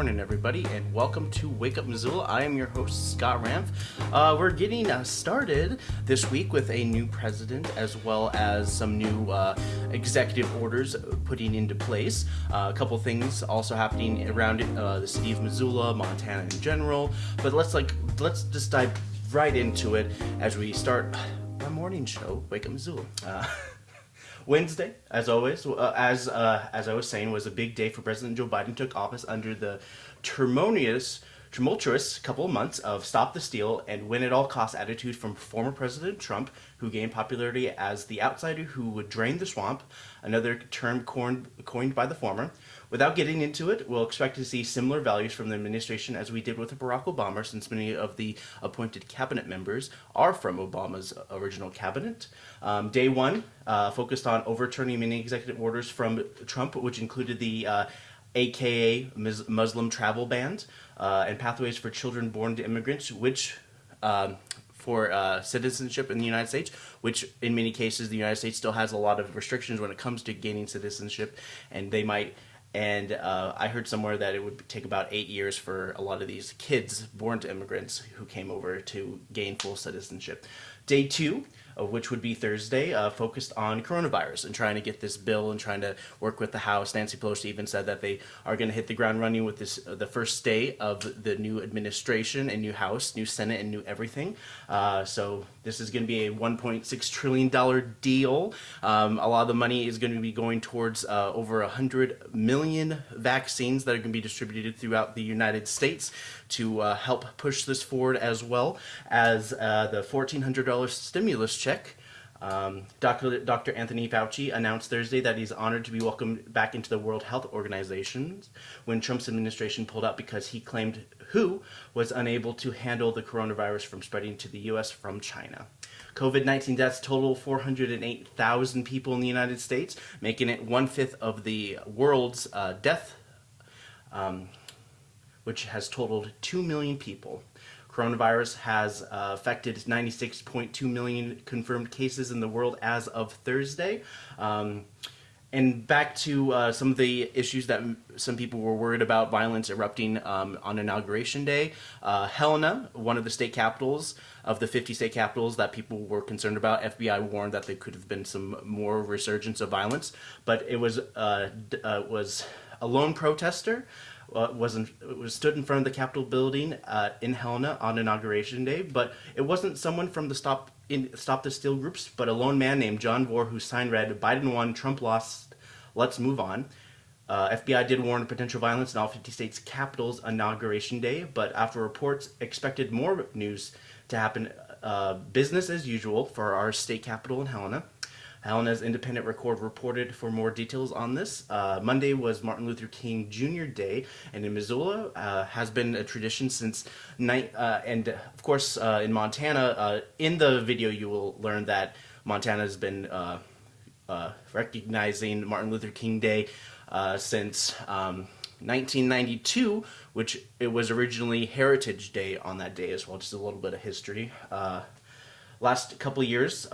morning, everybody, and welcome to Wake Up Missoula. I am your host, Scott Ramf. Uh, we're getting uh, started this week with a new president as well as some new uh, executive orders putting into place. Uh, a couple things also happening around uh, the city of Missoula, Montana in general. But let's like let's just dive right into it as we start our morning show, Wake Up Missoula. Wednesday, as always, uh, as uh, as I was saying, was a big day for President Joe Biden. Took office under the tumultuous, tumultuous couple of months of "Stop the Steal" and "Win at all costs" attitude from former President Trump, who gained popularity as the outsider who would drain the swamp, another term coined, by the former. Without getting into it, we'll expect to see similar values from the administration as we did with Barack Obama, since many of the appointed cabinet members are from Obama's original cabinet. Um, day one uh, focused on overturning many executive orders from Trump, which included the uh, AKA Muslim travel ban uh, and pathways for children born to immigrants, which um, for uh, citizenship in the United States, which in many cases the United States still has a lot of restrictions when it comes to gaining citizenship, and they might and uh, I heard somewhere that it would take about eight years for a lot of these kids born to immigrants who came over to gain full citizenship. Day two which would be Thursday, uh, focused on coronavirus and trying to get this bill and trying to work with the House. Nancy Pelosi even said that they are going to hit the ground running with this uh, the first day of the new administration and new House, new Senate, and new everything. Uh, so this is going to be a 1.6 trillion dollar deal. Um, a lot of the money is going to be going towards uh, over 100 million vaccines that are going to be distributed throughout the United States to uh, help push this forward, as well as the $1,400 stimulus check. Um, Dr. Dr. Anthony Fauci announced Thursday that he's honored to be welcomed back into the World Health Organization when Trump's administration pulled out because he claimed WHO was unable to handle the coronavirus from spreading to the U.S. from China. COVID-19 deaths total 408,000 people in the United States, making it one-fifth of the world's uh, death, um, which has totaled 2 million people. Coronavirus has uh, affected 96.2 million confirmed cases in the world as of Thursday. Um, and back to uh, some of the issues that some people were worried about violence erupting um, on inauguration day. Uh, Helena, one of the state capitals of the 50 state capitals that people were concerned about, FBI warned that there could have been some more resurgence of violence, but it was uh, uh was a lone protester was in, was stood in front of the Capitol building uh, in Helena on inauguration day, but it wasn't someone from the Stop in Stop the Steal groups, but a lone man named John Vore who signed read "Biden won, Trump lost, let's move on." Uh, FBI did warn of potential violence in all 50 states' capitals inauguration day, but after reports expected more news to happen, uh, business as usual for our state capital in Helena. Helena's Independent Record reported for more details on this. Uh, Monday was Martin Luther King Jr. Day, and in Missoula uh, has been a tradition since night. Uh, and of course, uh, in Montana, uh, in the video you will learn that Montana has been uh, recognizing Martin Luther King Day since. Um, 1992, which it was originally Heritage Day on that day as well, just a little bit of history. Last couple years,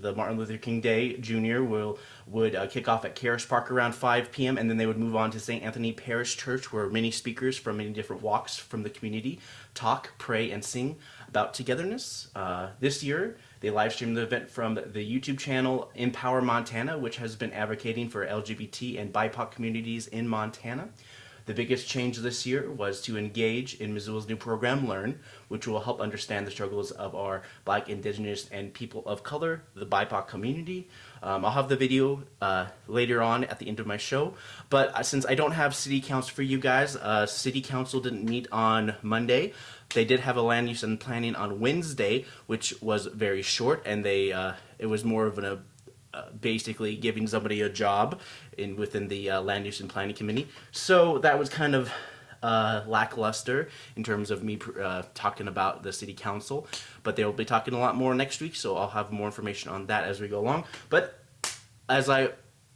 the Martin Luther King Day Jr. will would uh, kick off at Caras Park around 5 p.m. and then they would move on to St. Anthony Parish Church where many speakers from many different walks from the community talk, pray, and sing about togetherness. Uh, this year, they live streamed the event from the YouTube channel Empower Montana, which has been advocating for LGBT and BIPOC communities in Montana. The biggest change this year was to engage in Missoula's new program, Learn, which will help understand the struggles of our Black, Indigenous, and people of color, the BIPOC community. Um, I'll have the video uh, later on at the end of my show, but uh, since I don't have city council for you guys, uh, city council didn't meet on Monday. They did have a land use and planning on Wednesday, which was very short, and they uh, it was more of an basically giving somebody a job in within the uh, land use and planning committee. So that was kind of uh, lackluster in terms of me uh, talking about the city council, but they will be talking a lot more next week, so I'll have more information on that as we go along. But as I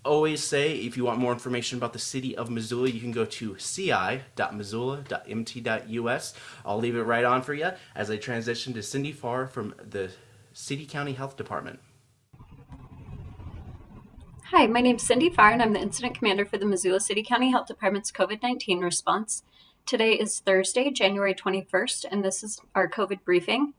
always say, if you want more information about the city of Missoula, you can go to ci.missoula.mt.us. I'll leave it right on for you as I transition to Cindy Farr from the City County Health Department. Hi, my name is Cindy Farr, and I'm the Incident Commander for the Missoula City County Health Department's COVID 19 response. Today is Thursday, January 21st, and this is our COVID briefing.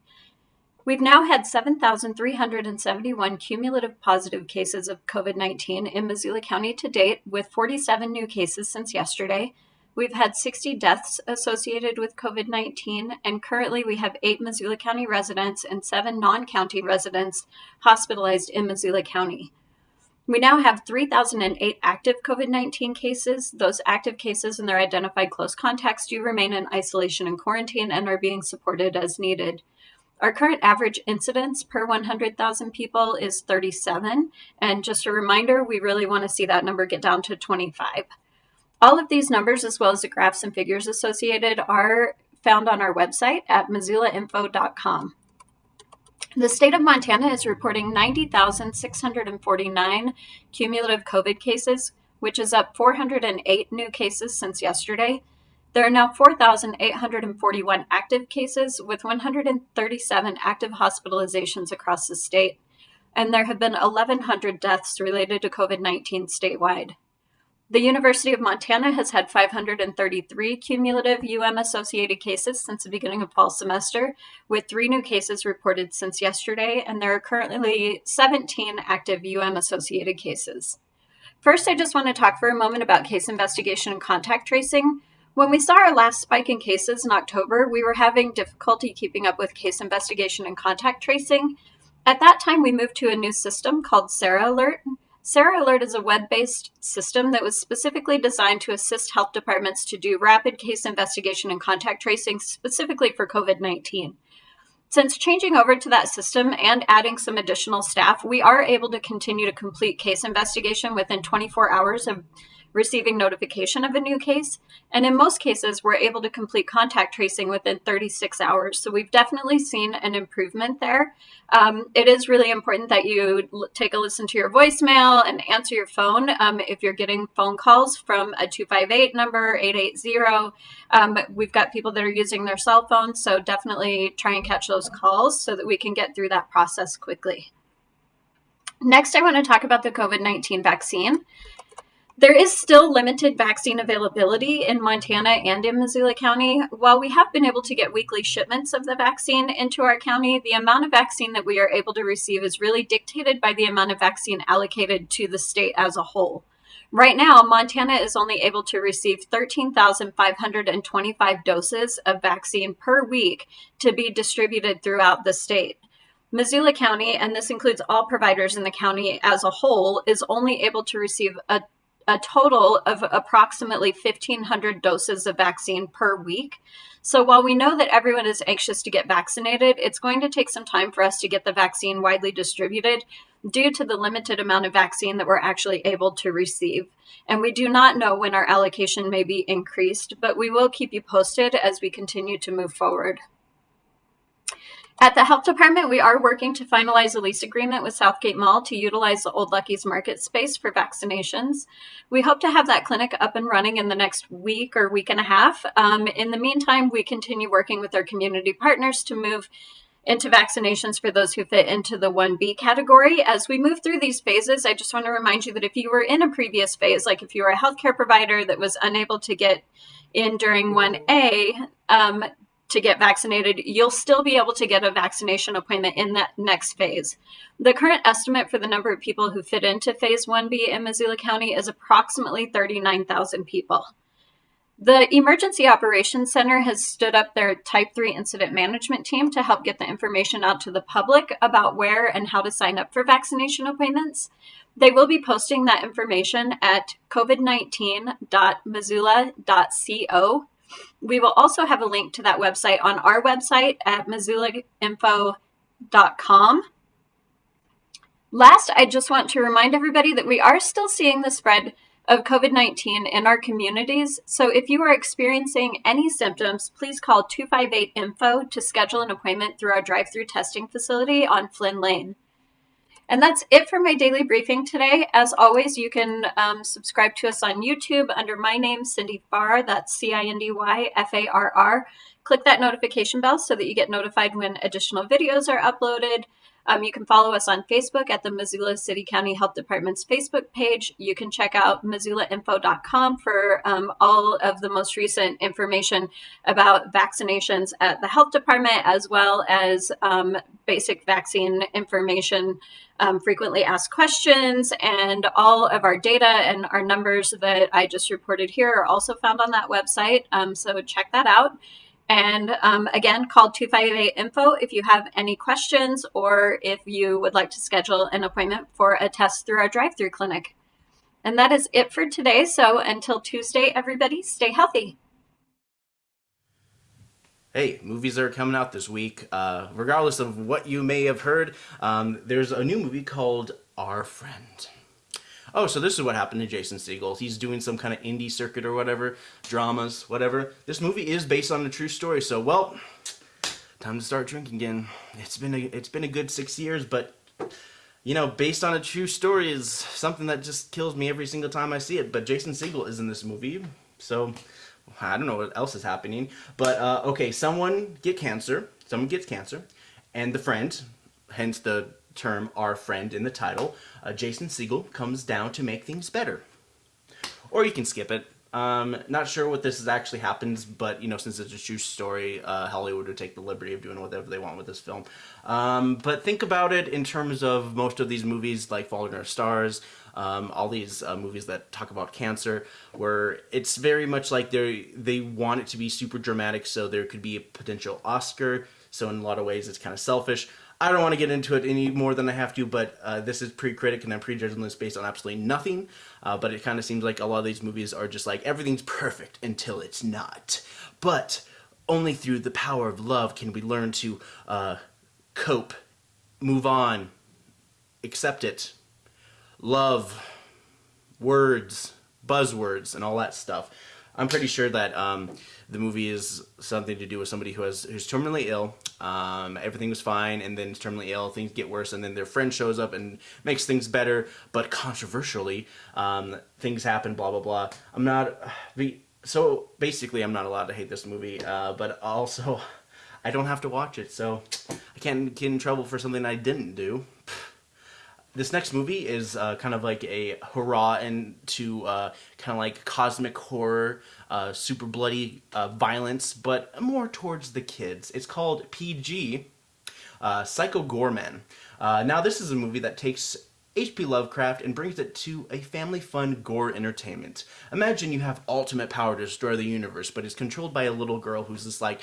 We've now had 7,371 cumulative positive cases of COVID 19 in Missoula County to date, with 47 new cases since yesterday. We've had 60 deaths associated with COVID 19, and currently we have eight Missoula County residents and seven non county residents hospitalized in Missoula County. We now have 3,008 active COVID 19 cases. Those active cases and their identified close contacts do remain in isolation and quarantine and are being supported as needed. Our current average incidence per 100,000 people is 37. And just a reminder, we really want to see that number get down to 25. All of these numbers, as well as the graphs and figures associated, are found on our website at missoulainfo.com. The state of Montana is reporting 90,649 cumulative COVID cases, which is up 408 new cases since yesterday. There are now 4,841 active cases with 137 active hospitalizations across the state, and there have been 1,100 deaths related to COVID 19 statewide. The University of Montana has had 533 cumulative UM associated cases since the beginning of fall semester, with three new cases reported since yesterday, and there are currently 17 active UM associated cases. First, I just want to talk for a moment about case investigation and contact tracing. When we saw our last spike in cases in October, we were having difficulty keeping up with case investigation and contact tracing. At that time, we moved to a new system called Sara Alert, Sara Alert is a web based system that was specifically designed to assist health departments to do rapid case investigation and contact tracing specifically for COVID 19. Since changing over to that system and adding some additional staff, we are able to continue to complete case investigation within 24 hours of receiving notification of a new case. And in most cases, we're able to complete contact tracing within 36 hours. So we've definitely seen an improvement there. Um, it is really important that you take a listen to your voicemail and answer your phone um, if you're getting phone calls from a 258 number, 880. Um, we've got people that are using their cell phones, so definitely try and catch those calls so that we can get through that process quickly. Next, I want to talk about the COVID 19 vaccine. There is still limited vaccine availability in Montana and in Missoula County. While we have been able to get weekly shipments of the vaccine into our county, the amount of vaccine that we are able to receive is really dictated by the amount of vaccine allocated to the state as a whole. Right now, Montana is only able to receive 13,525 doses of vaccine per week to be distributed throughout the state. Missoula County, and this includes all providers in the county as a whole, is only able to receive a a total of approximately 1,500 doses of vaccine per week. So while we know that everyone is anxious to get vaccinated, it's going to take some time for us to get the vaccine widely distributed due to the limited amount of vaccine that we're actually able to receive. And we do not know when our allocation may be increased, but we will keep you posted as we continue to move forward. At the health department, we are working to finalize a lease agreement with Southgate Mall to utilize the Old Lucky's market space for vaccinations. We hope to have that clinic up and running in the next week or week and a half. Um, in the meantime, we continue working with our community partners to move into vaccinations for those who fit into the 1B category. As we move through these phases, I just want to remind you that if you were in a previous phase, like if you were a healthcare provider that was unable to get in during 1A, um, to get vaccinated, you'll still be able to get a vaccination appointment in that next phase. The current estimate for the number of people who fit into phase 1B in Missoula County is approximately 39,000 people. The Emergency Operations Center has stood up their Type 3 incident management team to help get the information out to the public about where and how to sign up for vaccination appointments. They will be posting that information at covid19.missoula.co we will also have a link to that website on our website at missoulainfo.com. Last, I just want to remind everybody that we are still seeing the spread of COVID 19 in our communities. So if you are experiencing any symptoms, please call 258 Info to schedule an appointment through our drive through testing facility on Flynn Lane. And that's it for my daily briefing today. As always, you can um, subscribe to us on YouTube under my name, Cindy Farr. That's C I N D Y F A R R. Click that notification bell so that you get notified when additional videos are uploaded. Um, you can follow us on Facebook at the Missoula City County Health Department's Facebook page. You can check out missoulainfo.com for um, all of the most recent information about vaccinations at the health department, as well as um, basic vaccine information, um, frequently asked questions, and all of our data and our numbers that I just reported here are also found on that website. Um, so check that out. And um, again, call 258 info if you have any questions or if you would like to schedule an appointment for a test through our drive through clinic. And that is it for today. So until Tuesday, everybody, stay healthy. Hey, movies are coming out this week. Uh, regardless of what you may have heard, um, there's a new movie called Our Friend. Oh, so this is what happened to Jason Segel. He's doing some kind of indie circuit or whatever, dramas, whatever. This movie is based on a true story, so well, time to start drinking again. It's been a it's been a good six years, but you know, based on a true story is something that just kills me every single time I see it. But Jason Segel is in this movie, so I don't know what else is happening. But uh, okay, someone get cancer. Someone gets cancer, and the friend, hence the term our friend in the title, uh, Jason Segel comes down to make things better. Or you can skip it. Um, not sure what this is actually happens, but you know, since it's a true story, uh, Hollywood would take the liberty of doing whatever they want with this film. Um, but think about it in terms of most of these movies, like Fault in Our Stars, um, all these uh, movies that talk about cancer, where it's very much like they they want it to be super dramatic, so there could be a potential Oscar. So in a lot of ways, it's kind of selfish. I don't want to get into it any more than I have to, but uh, this is pre-critic and I'm prejudging this based on absolutely nothing. Uh, but it kind of seems like a lot of these movies are just like everything's perfect until it's not. But only through the power of love can we learn to uh, cope, move on, accept it, love, words, buzzwords, and all that stuff. I'm pretty sure that um, the movie is something to do with somebody who has who's terminally ill. Um, everything was fine, and then terminally ill, things get worse, and then their friend shows up and makes things better. But controversially, um, things happen. Blah blah blah. I'm not. So basically, I'm not allowed to hate this movie, uh, but also, I don't have to watch it, so I can't get in trouble for something I didn't do this next movie is uh, kind of like a hurrah into uh, kind of like cosmic horror, uh, super bloody uh, violence, but more towards the kids. It's called PG, uh, Psycho Goreman. Uh, now this is a movie that takes H.P. Lovecraft and brings it to a family fun gore entertainment. Imagine you have ultimate power to destroy the universe, but it's controlled by a little girl who's just like,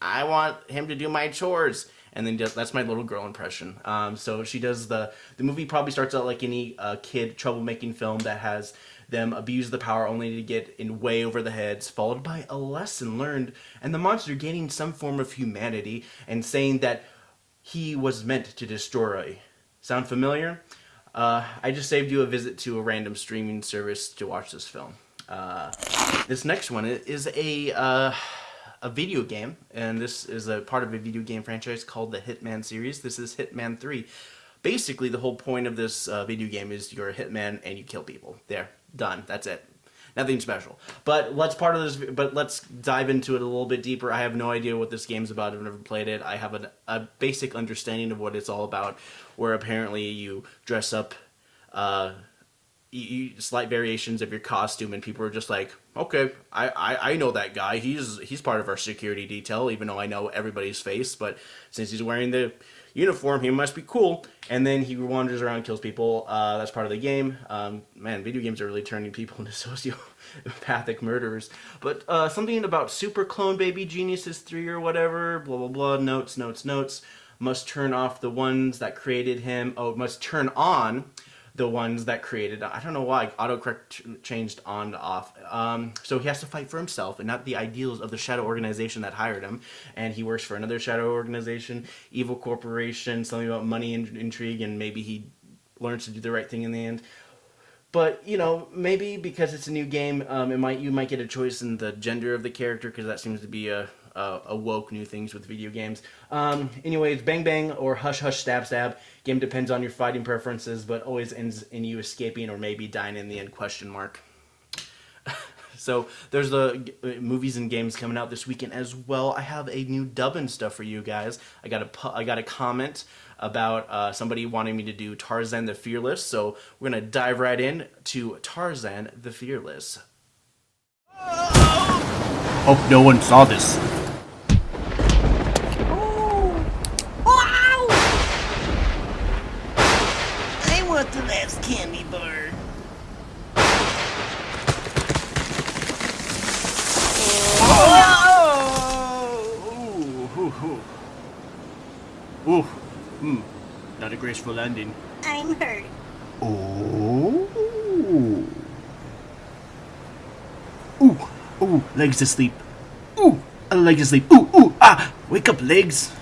I want him to do my chores and then just, that's my little girl impression. Um, so she does the the movie probably starts out like any uh, kid troublemaking film that has them abuse the power only to get in way over the heads, followed by a lesson learned, and the monster gaining some form of humanity and saying that he was meant to destroy. Sound familiar? Uh, I just saved you a visit to a random streaming service to watch this film. Uh, this next one is a uh, a video game, and this is a part of a video game franchise called the Hitman series. This is Hitman 3. Basically, the whole point of this uh, video game is you're a hitman and you kill people. There, done. That's it. Nothing special. But let's part of this. But let's dive into it a little bit deeper. I have no idea what this game's about. I've never played it. I have a, a basic understanding of what it's all about. Where apparently you dress up. Uh, you, slight variations of your costume and people are just like okay I, I i know that guy. He's he's part of our security detail even though i know everybody's face but since he's wearing the uniform he must be cool. And then he wanders around kills people. Uh, that's part of the game. Um, man video games are really turning people into sociopathic murderers. But uh, something about super clone baby geniuses 3 or whatever blah blah blah notes notes notes must turn off the ones that created him. Oh must turn on the ones that created I don't know why autocorrect changed on to off. Um, so he has to fight for himself and not the ideals of the shadow organization that hired him. And he works for another shadow organization evil corporation something about money and intrigue and maybe he learns to do the right thing in the end. But you know maybe because it's a new game um, it might you might get a choice in the gender of the character because that seems to be a uh, awoke new things with video games. Um, anyways, Bang Bang or Hush Hush Stab Stab. Game depends on your fighting preferences, but always ends in you escaping or maybe dying in the end, question mark. So there's the uh, movies and games coming out this weekend as well. I have a new dubbing stuff for you guys. I got a I got a comment about uh, somebody wanting me to do Tarzan the Fearless. So we're gonna dive right in to Tarzan the Fearless. Hope no one saw this. Wow! I want the last candy bar. Ooh, ooh, ooh. Ooh, hmm. Not a graceful landing. I'm hurt. Oh. Ooh, ooh, legs asleep. Ooh, a leg asleep. Ooh, ooh, ah, wake up, legs.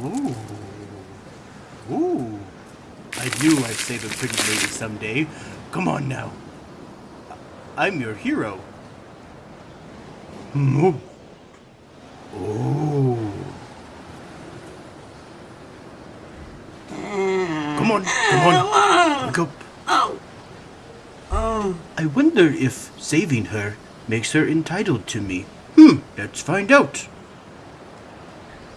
Ooh, ooh. I knew I'd save a pretty lady someday. Come on now. I'm your hero. Hmm. Oh. Come on, come on. Up. Oh. Oh. I wonder if saving her makes her entitled to me. Hmm, let's find out.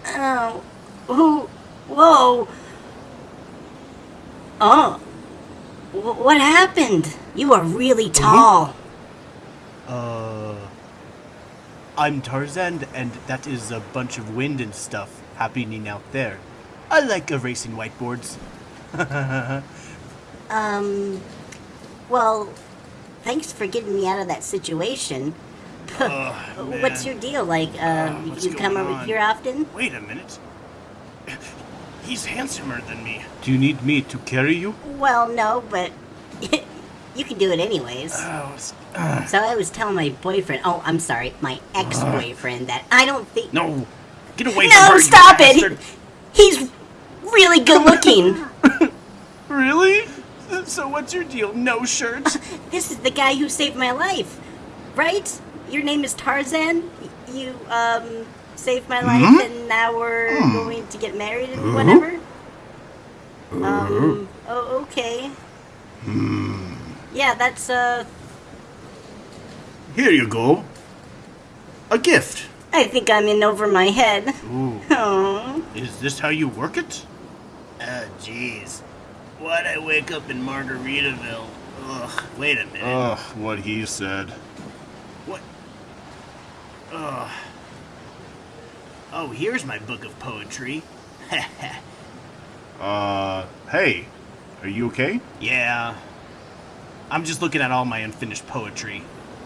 Oh. Who? Whoa. Oh. Wh- What happened? You are really tall. Uh. I'm Tarzan, and that is a bunch of wind and stuff happening out there. I like erasing whiteboards. Um. Well, thanks for getting me out of that situation. What's your deal? Like, uh, what's you come over on? here often? Wait a minute. He's handsomer than me. Do you need me to carry you? Well, no, but you can do it anyways. Oh, s- uh, So I was telling my boyfriend, oh, I'm sorry, my ex-boyfriend, that I don't think. no. Get away from No, her, you stop bastard. it! He's really good looking. Really? So what's your deal? No shirt? this is the guy who saved my life, right? Your name is Tarzan. You um saved my life, and now we're going to get married and whatever. Um. Oh, okay. Yeah, that's uh. Here you go. A gift. I think I'm in over my head. Ooh. Oh. Is this how you work it? Oh, jeez. Why'd I wake up in Margaritaville? Ugh, wait a minute. Ugh, what he said. what? Ugh. Oh, here's my book of poetry. Uh, hey. Are you okay? yeah. I'm just looking at all my unfinished poetry.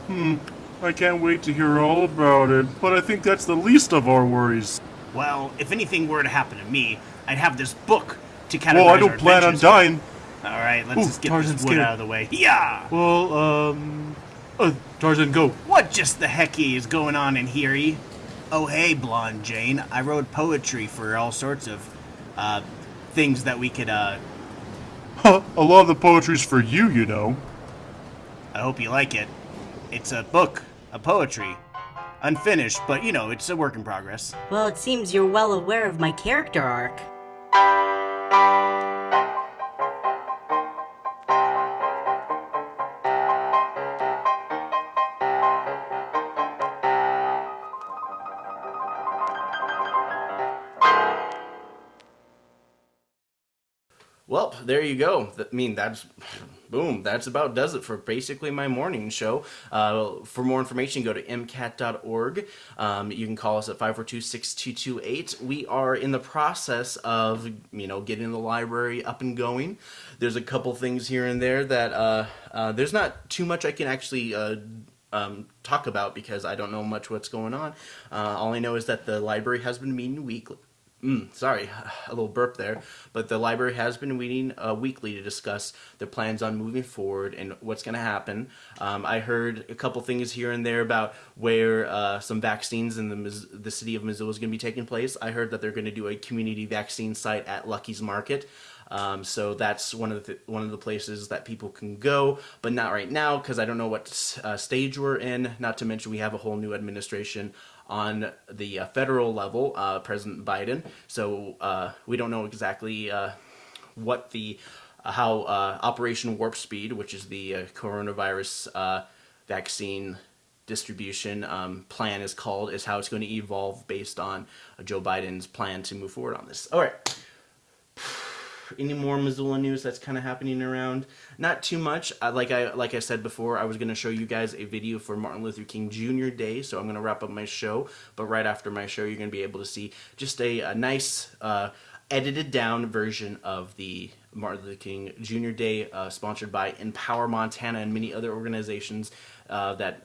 Hmm, I can't wait to hear all about it, but I think that's the least of our worries. Well, if anything were to happen to me, I'd have this book to categorize Well, I don't plan on adventures. dying. All right, let's Ooh, just get Tarzan's this wood scared. out of the way. Yeah. Well, um. Uh, Tarzan, go. What just the hecky is going on in here? Oh, hey, Blonde Jane. I wrote poetry for all sorts of uh, things that we could. Uh, Huh, a lot of the poetry's for you, you know. I hope you like it. It's a book, a poetry, unfinished, but you know, it's a work in progress. Well, it seems you're well aware of my character arc. Well, there you go. I mean, that's boom. That's about does it for basically my morning show. Uh, for more information, go to mcat.org. Um, you can call us at 542-6228. We are in the process of you know getting the library up and going. There's a couple things here and there that uh, uh, there's not too much I can actually. Uh, um, talk about because I don't know much what's going on. Uh, all I know is that the library has been meeting weekly. Mm, sorry, a little burp there. But the library has been meeting uh, weekly to discuss their plans on moving forward and what's going to happen. Um, I heard a couple things here and there about where uh, some vaccines in the the city of Missoula is going to be taking place. I heard that they're going to do a community vaccine site at Lucky's Market. Um, so that's one of the one of the places that people can go, but not right now because I don't know what uh, stage we're in. Not to mention we have a whole new administration on the uh, federal level, uh, President Biden. So uh, we don't know exactly uh, what the uh, how Operation Warp Speed, which is the coronavirus vaccine distribution um, plan is called, is how it's going to evolve based on Joe Biden's plan to move forward on this. All right any more Missoula news that's kind of happening around? Not too much. I, like I like I said before, I was going to show you guys a video for Martin Luther King Jr. Day, so I'm going to wrap up my show. But right after my show, you're going to be able to see just a, a nice uh, edited down version of the Martin Luther King Jr. Day, uh, sponsored by Empower Montana and many other organizations uh, that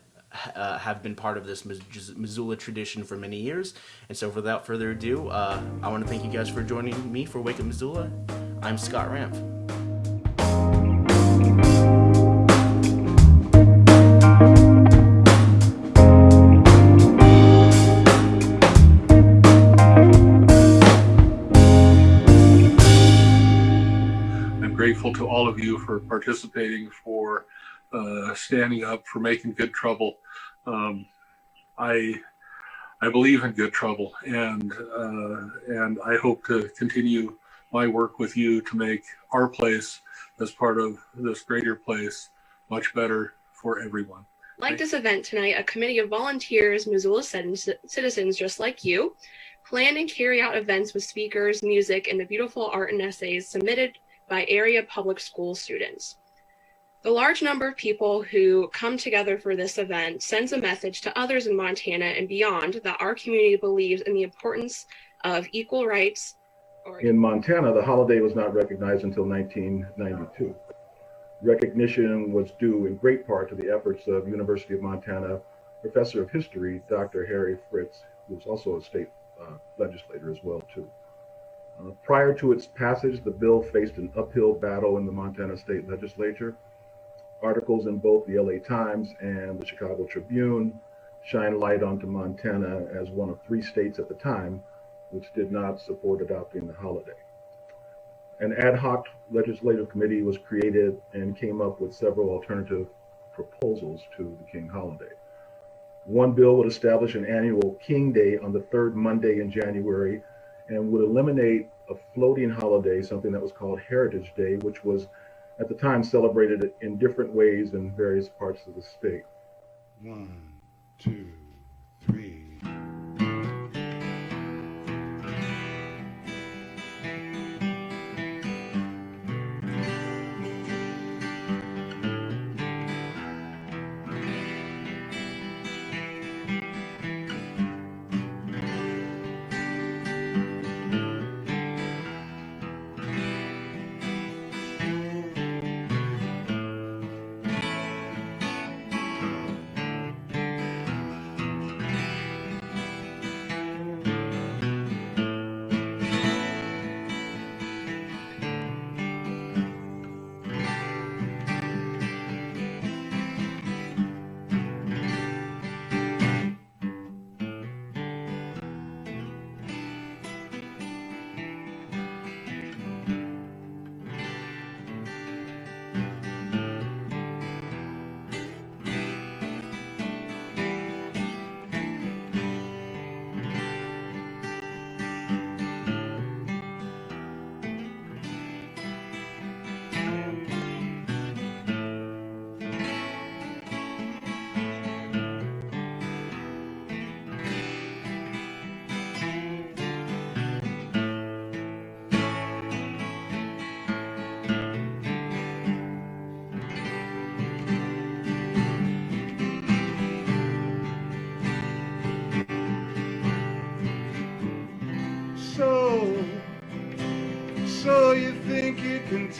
uh, have been part of this Missoula tradition for many years. And so without further ado, uh, I want to thank you guys for joining me for Wake Up Missoula. I'm Scott Ramp. I'm grateful to all of you for participating, for uh, standing up, for making good trouble. Um, I I believe in good trouble, and uh, and I hope to continue my work with you to make our place as part of this greater place much better for everyone. Like this event tonight, a committee of volunteers, Missoula citizens just like you, plan and carry out events with speakers, music, and the beautiful art and essays submitted by area public school students. The large number of people who come together for this event sends a message to others in Montana and beyond that our community believes in the importance of equal rights, in Montana, the holiday was not recognized until 1992. Recognition was due in great part to the efforts of University of Montana professor of history, Dr. Harry Fritz, who was also a state uh, legislator as well too. Uh, prior to its passage, the bill faced an uphill battle in the Montana state legislature. Articles in both the LA Times and the Chicago Tribune shine light onto Montana as one of three states at the time which did not support adopting the holiday. An ad hoc legislative committee was created and came up with several alternative proposals to the King holiday. One bill would establish an annual King Day on the third Monday in January and would eliminate a floating holiday, something that was called Heritage Day, which was at the time celebrated it in different ways in various parts of the state. One, two,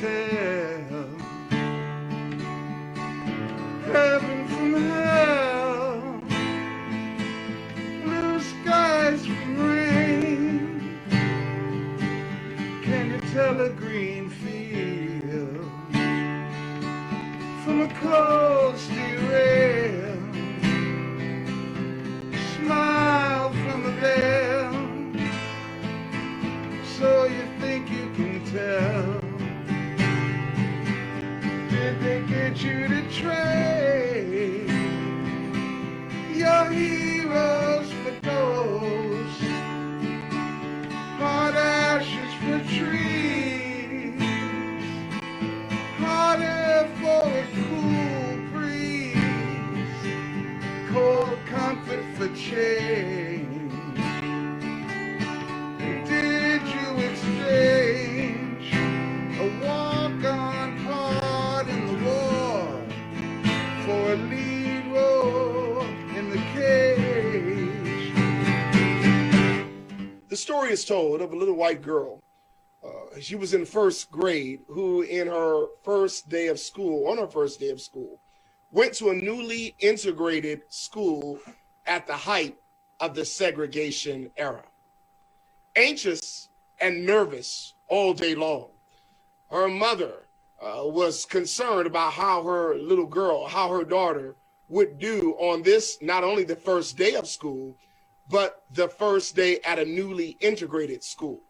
tell heaven from hell, blue skies from rain. Can you tell a green field from a cold is told of a little white girl. Uh, she was in first grade, who, in her first day of school, on her first day of school, went to a newly integrated school at the height of the segregation era. Anxious and nervous all day long, her mother uh, was concerned about how her little girl, how her daughter would do on this, not only the first day of school, but the first day at a newly integrated school.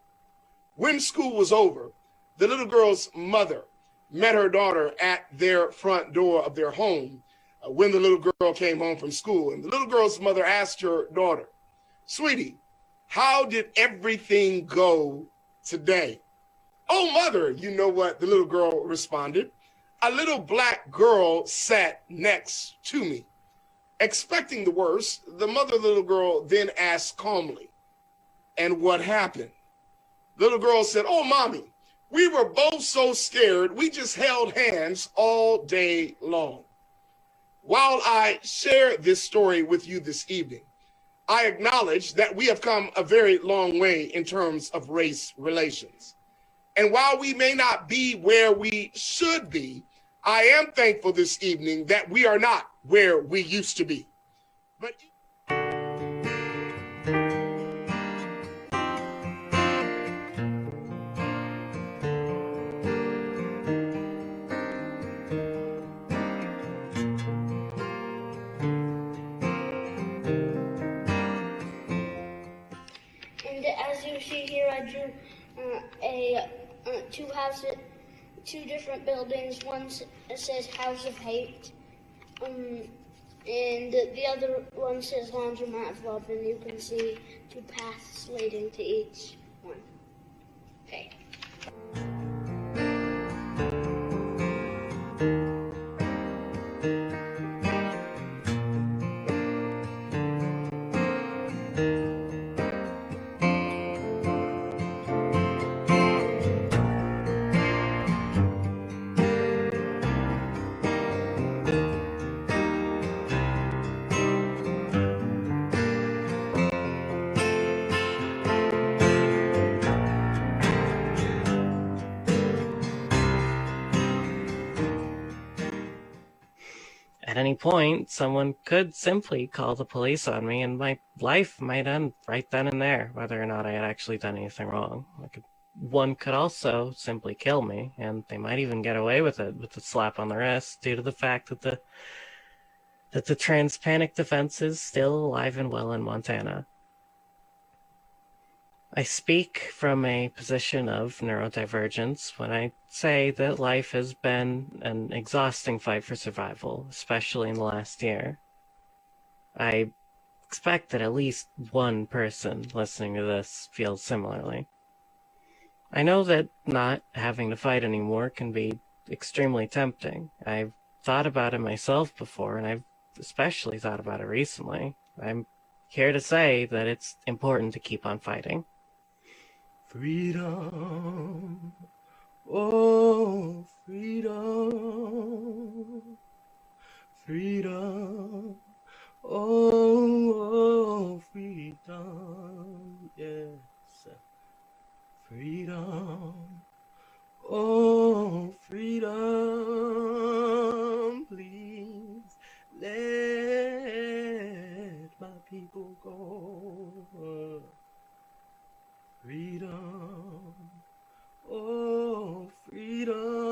When school was over, the little girl's mother met her daughter at their front door of their home uh, when the little girl came home from school. And the little girl's mother asked her daughter, Sweetie, how did everything go today? Oh, mother, you know what the little girl responded? A little black girl sat next to me. Expecting the worst, the mother the little girl then asked calmly, And what happened? The Little girl said, Oh, mommy, we were both so scared, we just held hands all day long. While I share this story with you this evening, I acknowledge that we have come a very long way in terms of race relations. And while we may not be where we should be, I am thankful this evening that we are not where we used to be. But And as you see here, I drew uh, a uh, two houses, two different buildings. One says House of Hate, um, and the other one says Laundromat Love. And you can see two paths leading to each one. Okay. Point, someone could simply call the police on me, and my life might end right then and there, whether or not I had actually done anything wrong. Could, one could also simply kill me, and they might even get away with it with a slap on the wrist due to the fact that the that the transpanic defense is still alive and well in Montana. I speak from a position of neurodivergence when I say that life has been an exhausting fight for survival, especially in the last year. I expect that at least one person listening to this feels similarly. I know that not having to fight anymore can be extremely tempting. I've thought about it myself before, and I've especially thought about it recently. I'm here to say that it's important to keep on fighting. Freedom, oh freedom, freedom, oh, oh freedom, yes, freedom, oh freedom, please let my people go. Freedom, oh freedom.